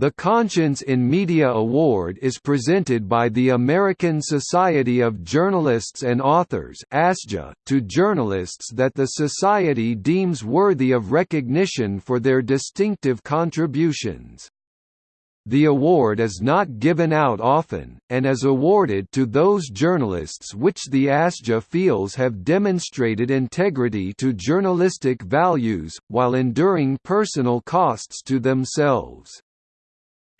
The Conscience in Media Award is presented by the American Society of Journalists and Authors ASJA, to journalists that the Society deems worthy of recognition for their distinctive contributions. The award is not given out often, and is awarded to those journalists which the ASJA feels have demonstrated integrity to journalistic values, while enduring personal costs to themselves.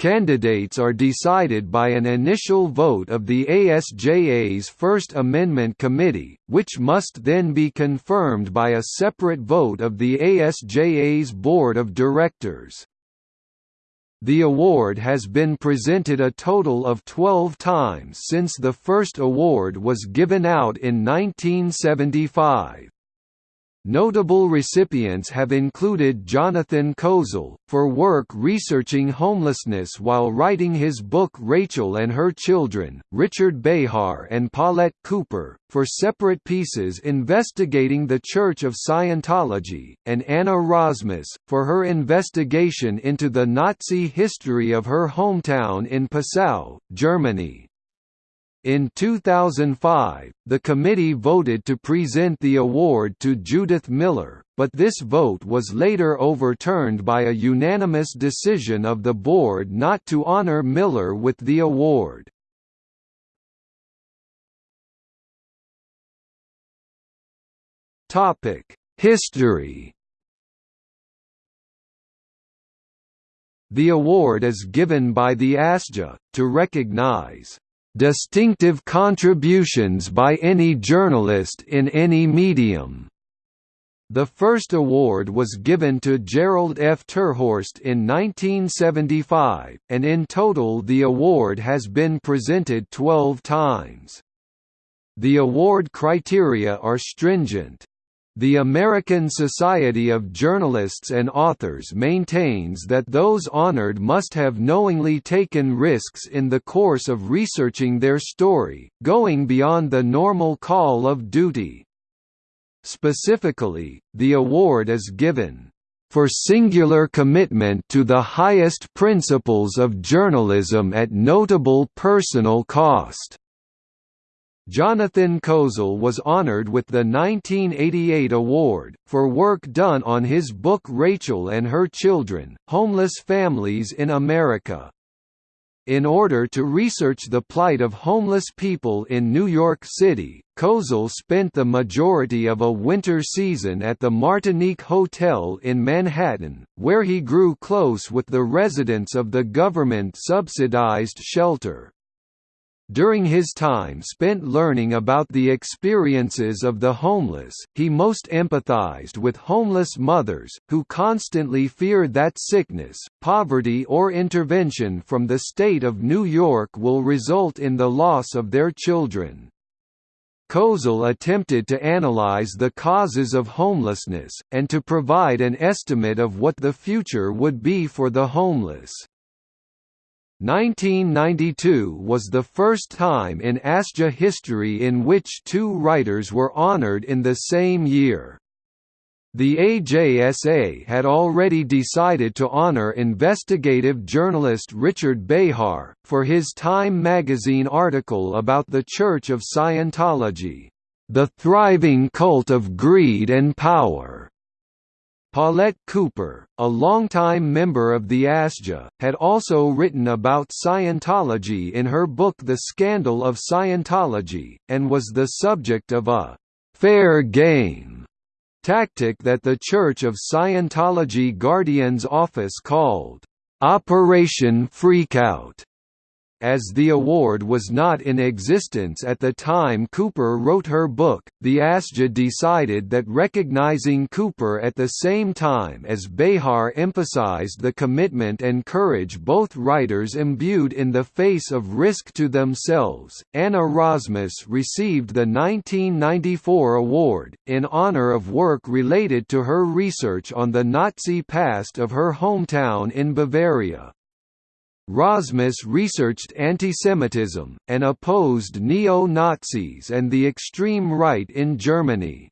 Candidates are decided by an initial vote of the ASJA's First Amendment Committee, which must then be confirmed by a separate vote of the ASJA's Board of Directors. The award has been presented a total of 12 times since the first award was given out in 1975. Notable recipients have included Jonathan Kozol, for work researching homelessness while writing his book Rachel and Her Children, Richard Behar and Paulette Cooper, for separate pieces investigating the Church of Scientology, and Anna Rosmus, for her investigation into the Nazi history of her hometown in Passau, Germany. In 2005, the committee voted to present the award to Judith Miller, but this vote was later overturned by a unanimous decision of the board not to honor Miller with the award. History The award is given by the ASJA, to recognize distinctive contributions by any journalist in any medium. The first award was given to Jerald F. Terhorst in 1975, and in total the award has been presented 12 times. The award criteria are stringent. The American Society of Journalists and Authors maintains that those honored must have knowingly taken risks in the course of researching their story, going beyond the normal call of duty. Specifically, the award is given for singular commitment to the highest principles of journalism at notable personal cost. Jonathan Kozol was honored with the 1988 award, for work done on his book Rachel and Her Children, Homeless Families in America. In order to research the plight of homeless people in New York City, Kozol spent the majority of a winter season at the Martinique Hotel in Manhattan, where he grew close with the residents of the government-subsidized shelter. During his time spent learning about the experiences of the homeless, he most empathized with homeless mothers, who constantly feared that sickness, poverty or intervention from the state of New York will result in the loss of their children. Kozol attempted to analyze the causes of homelessness, and to provide an estimate of what the future would be for the homeless. 1992 was the first time in ASJA history in which two writers were honored in the same year. The AJSA had already decided to honor investigative journalist Richard Behar, for his Time magazine article about the Church of Scientology, "...the thriving cult of greed and power." Paulette Cooper, a longtime member of the ASJA, had also written about Scientology in her book The Scandal of Scientology, and was the subject of a «fair game» tactic that the Church of Scientology Guardian's office called «Operation Freakout» As the award was not in existence at the time Cooper wrote her book, the ASJA decided that recognizing Cooper at the same time as Behar emphasized the commitment and courage both writers imbued in the face of risk to themselves. Anna Rosmus received the 1994 award, in honor of work related to her research on the Nazi past of her hometown in Bavaria. Rosmus researched antisemitism, and opposed neo-Nazis and the extreme right in Germany.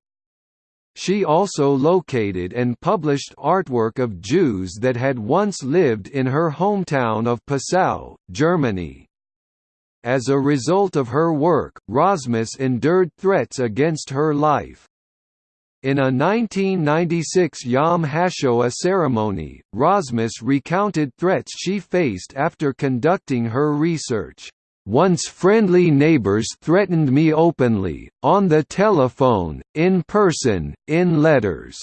She also located and published artwork of Jews that had once lived in her hometown of Passau, Germany. As a result of her work, Rosmus endured threats against her life. In a 1996 Yom HaShoah ceremony, Rosmus recounted threats she faced after conducting her research. Once friendly neighbors threatened me openly, on the telephone, in person, in letters.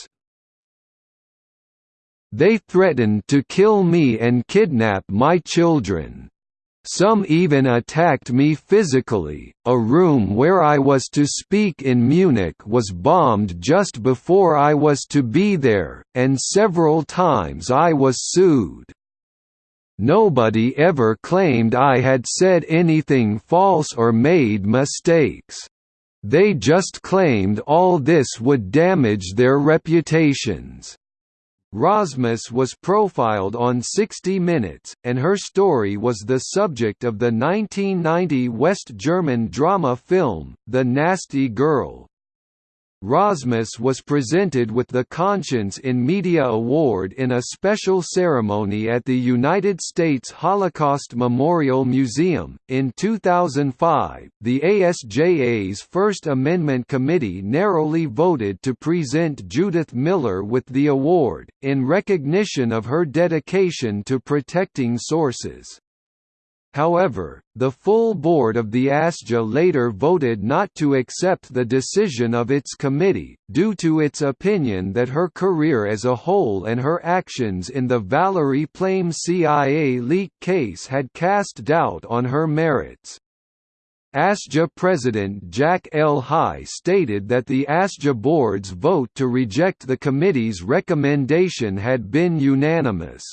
They threatened to kill me and kidnap my children. Some even attacked me physically. A room where I was to speak in Munich was bombed just before I was to be there, and several times I was sued. Nobody ever claimed I had said anything false or made mistakes. They just claimed all this would damage their reputations. Rosmus was profiled on 60 Minutes, and her story was the subject of the 1990 West German drama film, The Nasty Girl. Rosmus was presented with the Conscience in Media Award in a special ceremony at the United States Holocaust Memorial Museum. In 2005, the ASJA's First Amendment Committee narrowly voted to present Judith Miller with the award, in recognition of her dedication to protecting sources. However, the full board of the ASJA later voted not to accept the decision of its committee, due to its opinion that her career as a whole and her actions in the Valerie Plame CIA leak case had cast doubt on her merits. ASJA President Jack L. High stated that the ASJA board's vote to reject the committee's recommendation had been unanimous.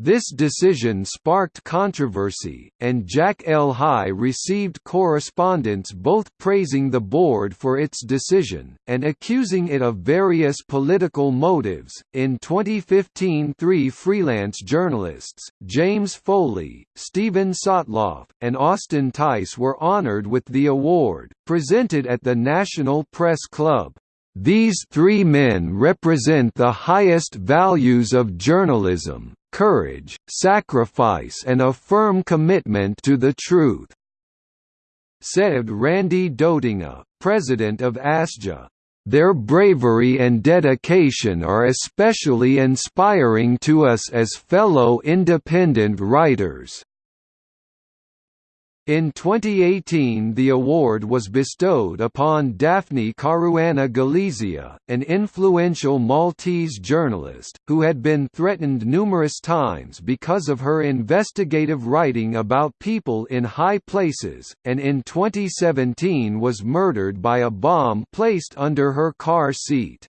This decision sparked controversy, and Jack L. High received correspondence both praising the board for its decision, and accusing it of various political motives. In 2015, three freelance journalists, James Foley, Steven Sotloff, and Austin Tice, were honored with the award, presented at the National Press Club. These three men represent the highest values of journalism, courage, sacrifice and a firm commitment to the truth," said Randy Dotinga, president of ASJA. Their bravery and dedication are especially inspiring to us as fellow independent writers. In 2018 the award was bestowed upon Daphne Caruana Galizia, an influential Maltese journalist, who had been threatened numerous times because of her investigative writing about people in high places, and in 2017 was murdered by a bomb placed under her car seat.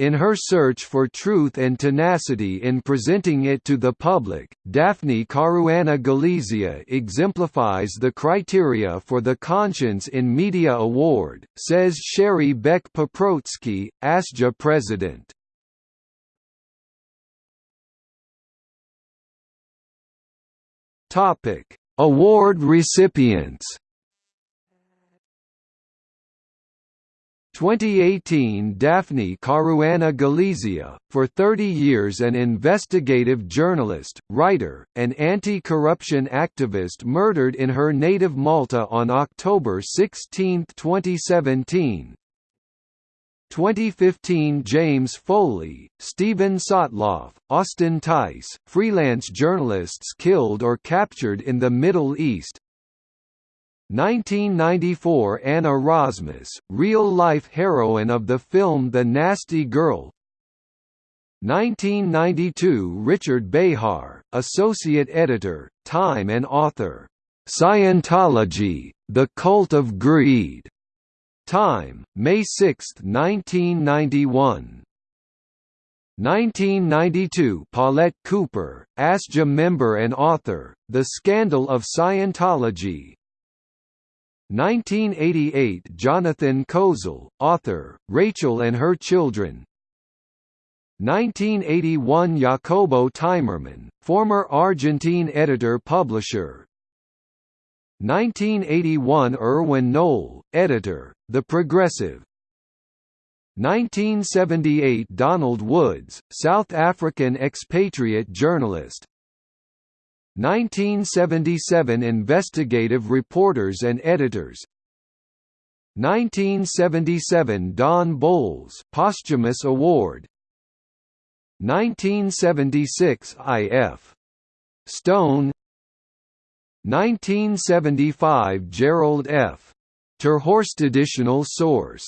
In her search for truth and tenacity in presenting it to the public, Daphne Caruana Galizia exemplifies the criteria for the Conscience in Media Award, says Sherry Beck Paprocki, ASJA president. Award recipients 2018 Daphne Caruana Galizia, for 30 years an investigative journalist, writer, and anti-corruption activist murdered in her native Malta on October 16, 2017 2015 James Foley, Steven Sotloff, Austin Tice, freelance journalists killed or captured in the Middle East 1994 Anna Rosmus, real-life heroine of the film The Nasty Girl. 1992 Richard Behar, associate editor, Time and author, "'Scientology, The Cult of Greed' Time, May 6, 1991 1992 Paulette Cooper, ASJA member and author, The Scandal of Scientology 1988 Jonathan Kozol, author, Rachel and Her Children. 1981 Jacobo Timerman, former Argentine editor-publisher 1981 Erwin Knoll, editor, The Progressive. 1978 Donald Woods, South African expatriate journalist 1977 Investigative reporters and editors 1977 Don Bolles posthumous award 1976 I.F. Stone 1975 Jerald F. Ter Horst additional source